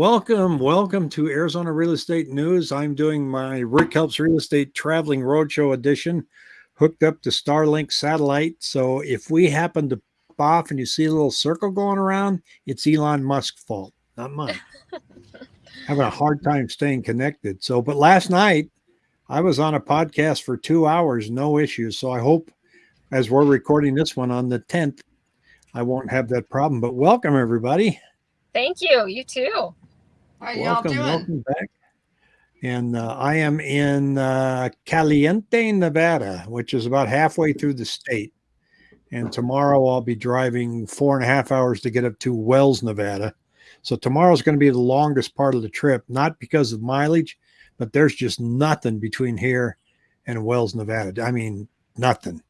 Welcome, welcome to Arizona Real Estate News. I'm doing my Rick Helps Real Estate Traveling Roadshow edition, hooked up to Starlink satellite. So if we happen to off and you see a little circle going around, it's Elon Musk's fault, not mine. Having a hard time staying connected. So, but last night I was on a podcast for two hours, no issues. So I hope as we're recording this one on the 10th, I won't have that problem. But welcome everybody. Thank you. You too. How y'all doing? Welcome back. And uh, I am in uh, Caliente, Nevada, which is about halfway through the state. And tomorrow I'll be driving four and a half hours to get up to Wells, Nevada. So tomorrow's going to be the longest part of the trip, not because of mileage, but there's just nothing between here and Wells, Nevada. I mean, nothing.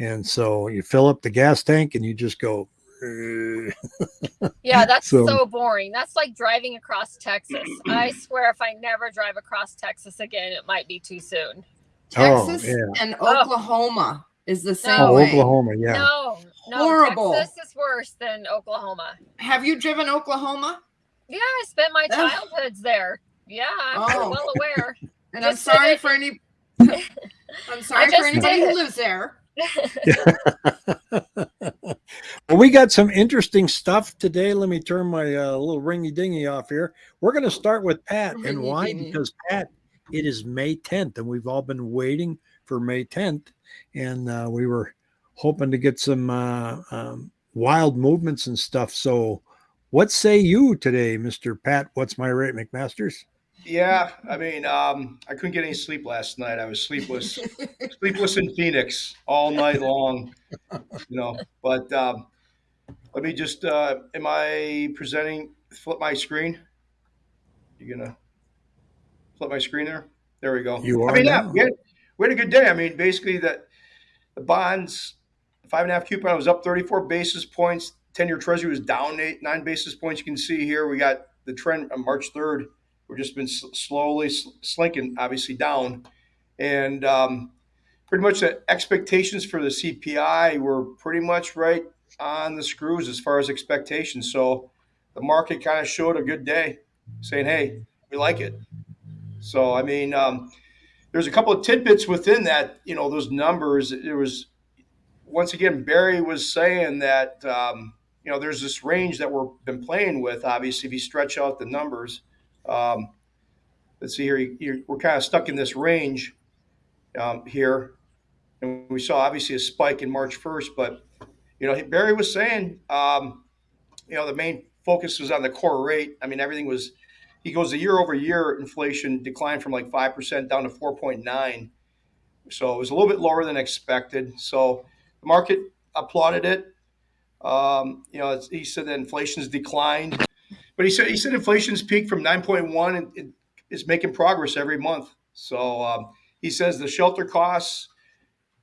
And so you fill up the gas tank and you just go yeah, that's so, so, boring. That's like driving across Texas. I swear, if I never drive across Texas again, it might be too soon. Oh, Texas oh, yeah. and oh. Oklahoma oh. is the same no, way. Oklahoma, yeah. No, no, horrible. Texas is worse than Oklahoma. Have you driven Oklahoma? Yeah, I spent my childhoods there. Yeah, I'm oh. well aware. and I'm sorry for any. I'm sorry for anybody who lives there. Well, we got some interesting stuff today. Let me turn my uh, little ringy dingy off here. We're going to start with Pat. and why? Because Pat, it is May 10th, and we've all been waiting for May 10th. And uh, we were hoping to get some uh, um, wild movements and stuff. So, what say you today, Mr. Pat? What's my rate, McMasters? Yeah, I mean, um, I couldn't get any sleep last night. I was sleepless, sleepless in Phoenix all night long. You know, but um, let me just. Uh, am I presenting? Flip my screen. You're gonna flip my screen there? There we go. You are. I mean, now. yeah, we had, we had a good day. I mean, basically that the bonds, five and a half coupon was up 34 basis points. 10 year treasury was down eight, nine basis points. You can see here we got the trend on March 3rd we've just been slowly slinking, obviously down, and um, pretty much the expectations for the CPI were pretty much right on the screws as far as expectations. So the market kind of showed a good day, saying, "Hey, we like it." So I mean, um, there's a couple of tidbits within that. You know, those numbers. It was once again Barry was saying that. Um, you know, there's this range that we've been playing with. Obviously, if you stretch out the numbers, um, let's see here, you, we're kind of stuck in this range um, here. And we saw obviously a spike in March 1st, but, you know, Barry was saying, um, you know, the main focus was on the core rate. I mean, everything was, he goes the year over year inflation declined from like 5% down to 4.9. So it was a little bit lower than expected. So the market applauded it. Um, you know, he said that inflation's declined. But he said he said inflation's peaked from 9.1 and it is making progress every month. So um, he says the shelter costs,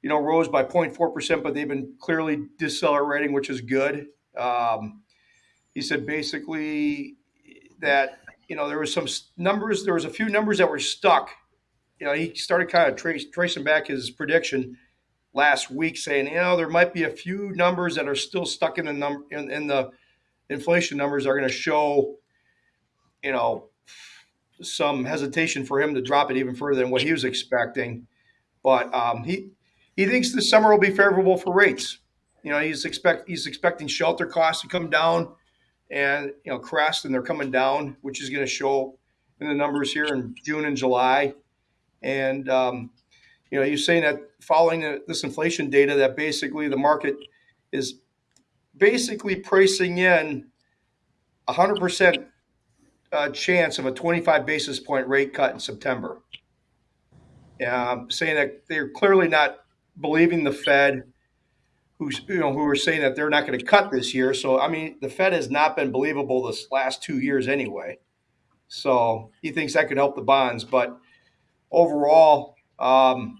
you know, rose by 0.4 percent, but they've been clearly decelerating, which is good. Um, he said basically that you know there was some numbers, there was a few numbers that were stuck. You know, he started kind of trace, tracing back his prediction last week, saying you know there might be a few numbers that are still stuck in the number in, in the inflation numbers are going to show, you know, some hesitation for him to drop it even further than what he was expecting. But um, he he thinks the summer will be favorable for rates. You know, he's expect he's expecting shelter costs to come down, and you know, crest and they're coming down, which is going to show in the numbers here in June and July. And um, you know, he's saying that following this inflation data, that basically the market is basically pricing in 100% uh, chance of a 25 basis point rate cut in September. Um, saying that they're clearly not believing the Fed, who's you know who are saying that they're not going to cut this year. So I mean, the Fed has not been believable this last two years anyway. So he thinks that could help the bonds, but overall, um,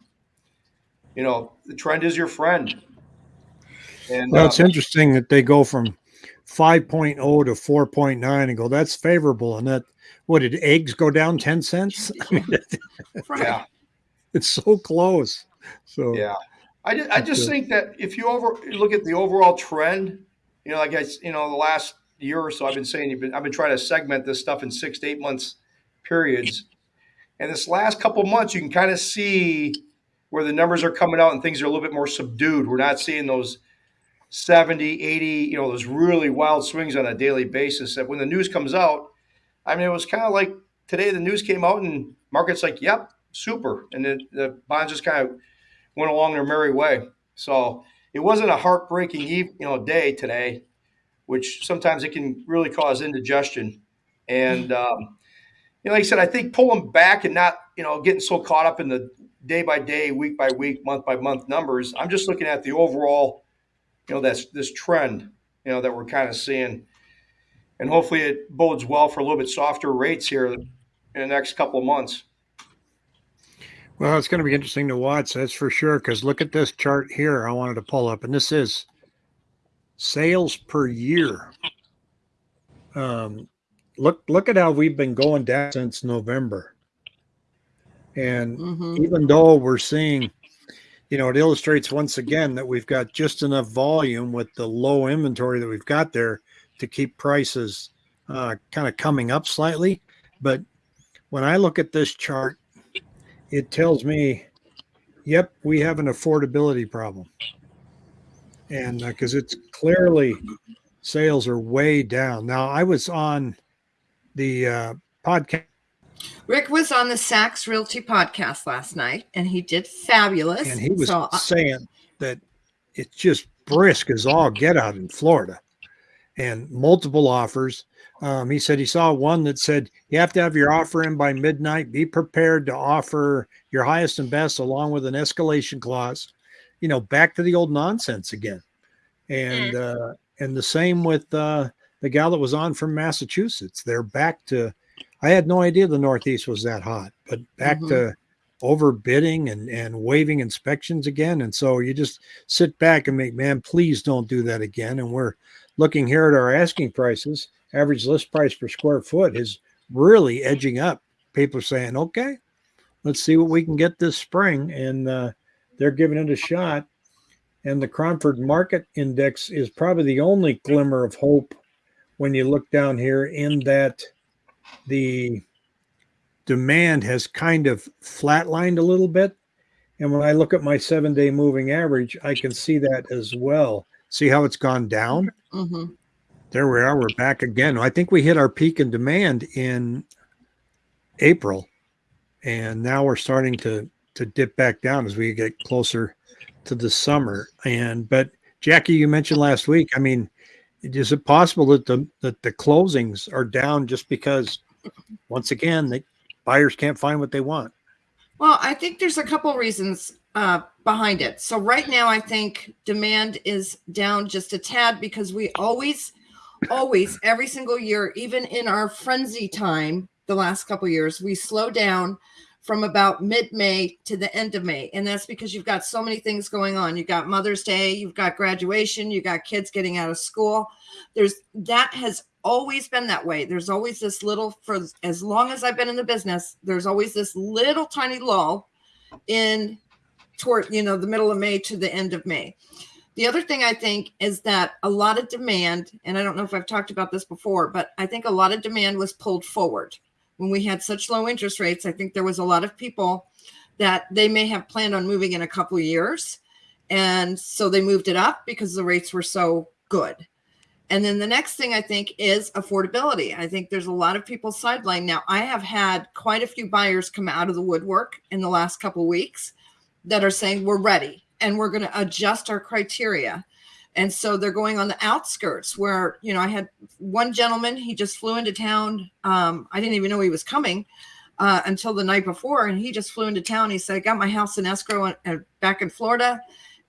you know, the trend is your friend. And well, it's uh, interesting that they go from 5.0 to 4.9 and go, that's favorable. And that, what did eggs go down 10 cents? yeah. It's so close. So, yeah. I, I just think that if you over look at the overall trend, you know, like I, you know, the last year or so, I've been saying you've been, I've been trying to segment this stuff in six to eight months periods. And this last couple months, you can kind of see where the numbers are coming out and things are a little bit more subdued. We're not seeing those 70, 80, you know, those really wild swings on a daily basis. That when the news comes out, I mean, it was kind of like today the news came out and market's like, yep, super. And then the bonds just kind of went along their merry way. So it wasn't a heartbreaking, you know, day today, which sometimes it can really cause indigestion. And um, you know, like I said, I think pulling back and not, you know, getting so caught up in the day by day, week by week, month by month numbers. I'm just looking at the overall, you know, that's this trend, you know, that we're kind of seeing, and hopefully it bodes well for a little bit softer rates here in the next couple of months. Well, it's going to be interesting to watch, that's for sure. Because look at this chart here. I wanted to pull up, and this is sales per year. Um, look, look at how we've been going down since November, and Mhm. even though we're seeing, you know, it illustrates once again that we've got just enough volume with the low inventory that we've got there to keep prices uh, kind of coming up slightly. But when I look at this chart, it tells me, yep, we have an affordability problem. And because it's clearly sales are way down. Now, I was on the uh, podcast Rick was on the Saks Realty podcast last night, and he did fabulous. and he was So, saying that it's just brisk as all get out in Florida and multiple offers. Um, he said he saw one that said you have to have your offer in by midnight. Be prepared to offer your highest and best along with an escalation clause. You know, back to the old nonsense again. And uh, and the same with uh, the gal that was on from Massachusetts. They're back to. I had no idea the Northeast was that hot, but back Mhm. to overbidding and and waiving inspections again. And so you just sit back and make, man, please don't do that again. And we're looking here at our asking prices. Average list price per square foot is really edging up. People are saying, okay, let's see what we can get this spring, and uh, they're giving it a shot. And the Cromford Market Index is probably the only glimmer of hope when you look down here, in that the demand has kind of flatlined a little bit. And when I look at my seven day moving average, I can see that as well. See how it's gone down? Mhm. There we are. We're back again. I think we hit our peak in demand in April, and now we're starting to to dip back down as we get closer to the summer. And but Jackie, you mentioned last week. I mean, is it possible that the that the closings are down just because once again the buyers can't find what they want? Well, I think there's a couple reasons uh, behind it. So right now, I think demand is down just a tad because we always, always, every single year, even in our frenzy time, the last couple years, we slow down from about mid-May to the end of May, and that's because you've got so many things going on. You've got Mother's Day, you've got graduation, you've got kids getting out of school. There's that has always been that way. There's always this little for as long as I've been in the business, there's always this little tiny lull in toward you know the middle of May to the end of May. The other thing I think is that a lot of demand, and I don't know if I've talked about this before, but I think a lot of demand was pulled forward when we had such low interest rates. I think there was a lot of people that they may have planned on moving in a couple years. And so they moved it up because the rates were so good. And then the next thing I think is affordability. I think there's a lot of people sidelined. Now, I have had quite a few buyers come out of the woodwork in the last couple weeks that are saying we're ready and we're going to adjust our criteria. And so they're going on the outskirts where, you know, I had one gentleman, he just flew into town. Um, I didn't even know he was coming uh, until the night before. And he just flew into town. He said, I got my house in escrow and, and back in Florida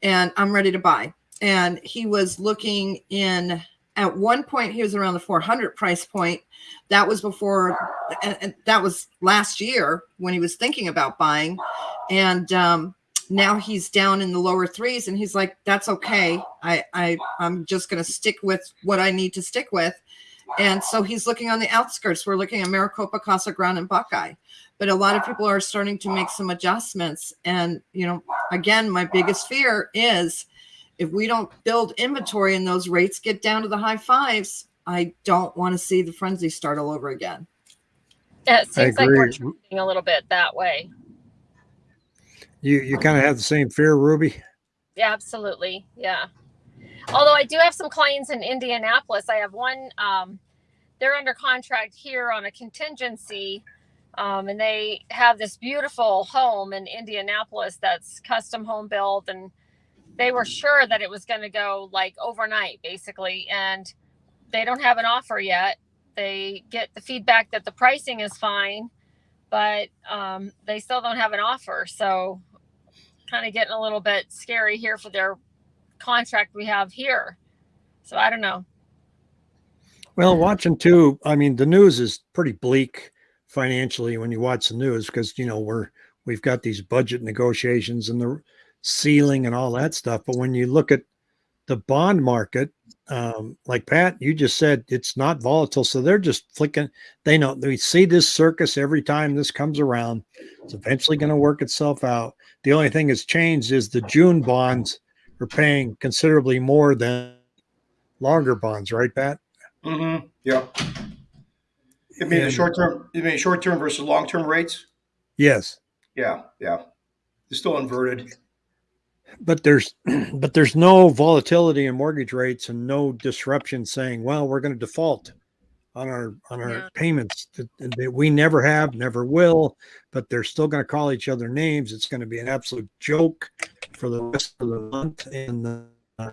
and I'm ready to buy. And he was looking in at one point he was around the 400 price point that was before and, and that was last year when he was thinking about buying and um, now he's down in the lower threes and he's like that's okay i, I i'm just going to stick with what i need to stick with and so he's looking on the outskirts we're looking at maricopa casa grande and buckeye but a lot of people are starting to make some adjustments and you know again my biggest fear is if we don't build inventory and those rates get down to the high fives, I don't want to see the frenzy start all over again. Yeah, it seems like we're agree. trending a little bit that way. You you kind of have the same fear, Ruby. Yeah, absolutely. Yeah. Although I do have some clients in Indianapolis. I have one, um, they're under contract here on a contingency. Um, and they have this beautiful home in Indianapolis that's custom home built. And they were sure that it was going to go like overnight, basically. And they don't have an offer yet. They get the feedback that the pricing is fine, but um, they still don't have an offer. So, kind of getting a little bit scary here for their contract we have here. So I don't know. Well, watching too, I mean, the news is pretty bleak financially when you watch the news because you know we're we've got these budget negotiations and the ceiling and all that stuff. But when you look at the bond market, um, like Pat, you just said it's not volatile, so they're just flicking. They know they see this circus every time this comes around. It's eventually going to work itself out. The only thing that's changed is the June bonds are paying considerably more than longer bonds, right, Pat? Mm-hmm. Yeah. You mean the short term? You mean short term versus long term rates? Yes. Yeah, yeah. They're still inverted. But there's but there's no volatility in mortgage rates and no disruption saying well we're going to default on our on our Yeah. payments. That, that we never have never will but they're still going to call each other names. It's going to be an absolute joke for the rest of the month and uh,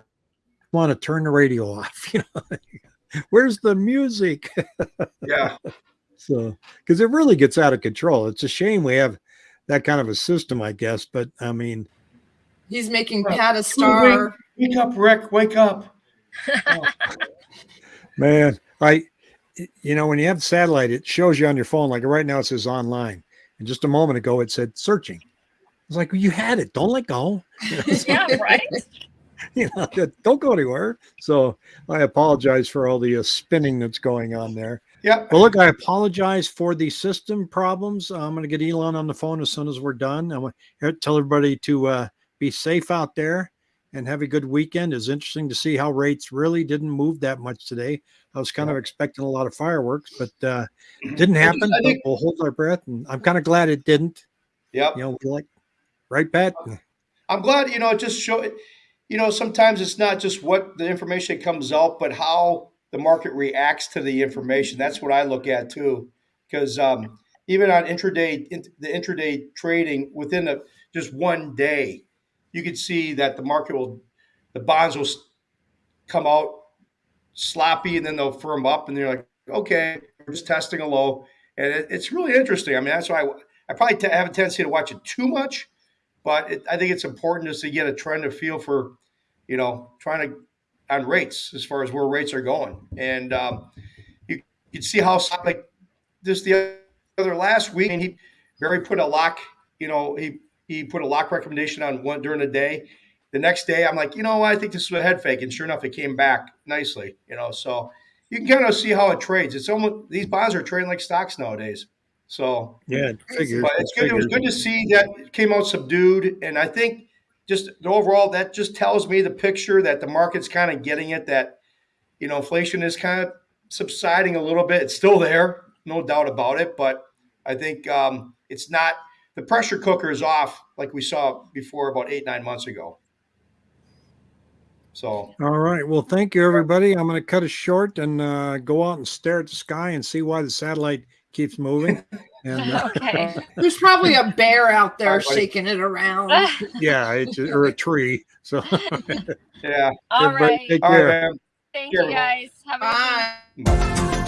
want to turn the radio off you know where's the music? Yeah, so because it really gets out of control. It's a shame we have that kind of a system i guess but i mean He's making Well, Pat a star. wake up, Rick. Wake up. Man, I, you know, when you have the satellite, it shows you on your phone. Like right now, it says online, and just a moment ago, it said searching. It's like well, you had it. Don't let go. yeah, right. you know, don't go anywhere. So I apologize for all the uh, spinning that's going on there. Yeah. Well, look, I apologize for the system problems. I'm going to get Elon on the phone as soon as we're done. I want to tell everybody to uh, be safe out there and have a good weekend. It's interesting to see how rates really didn't move that much today. I was kind of expecting a lot of fireworks, but uh, didn't happen. Think- we'll hold our breath, and I'm kind of glad it didn't. Yeah, You know, like right, Pat. I'm glad, you know, it just show. You know, sometimes it's not just what the information comes out, but how the market reacts to the information. That's what I look at too, because um, even on intraday, in, the intraday trading within a, just one day, you could see that the market will, the bonds will come out sloppy and then they'll firm up, and they're like, okay, we're just testing a low, and it, it's really interesting. I mean, that's why I, I probably t- have a tendency to watch it too much but it, I think it's important just to get a trend to feel for, you know, trying to on rates as far as where rates are going, and um, you you see how like this the other last week, and he Barry put a lock, you know, he he put a lock recommendation on one during the day. The next day, I'm like, you know, I think this is a head fake, and sure enough, it came back nicely, you know. So you can kind of see how it trades. It's almost these bonds are trading like stocks nowadays. So Yeah, it figures. but it's good. It was good to see that it came out subdued, and I think just the overall that just tells me the picture that the market's kind of getting it. That you know, inflation is kind of subsiding a little bit. It's still there, no doubt about it, but I think um, it's not. The pressure cooker is off, like we saw before about eight nine months ago. So All right. Well, thank you, everybody. I'm going to cut it short and uh, go out and stare at the sky and see why the satellite keeps moving. And uh, okay. There's probably a bear out there All right, buddy. shaking it around. yeah, it's or a tree. So yeah, All everybody right. take all care. right. Thank Care, you guys. Have a good Bye. Bye.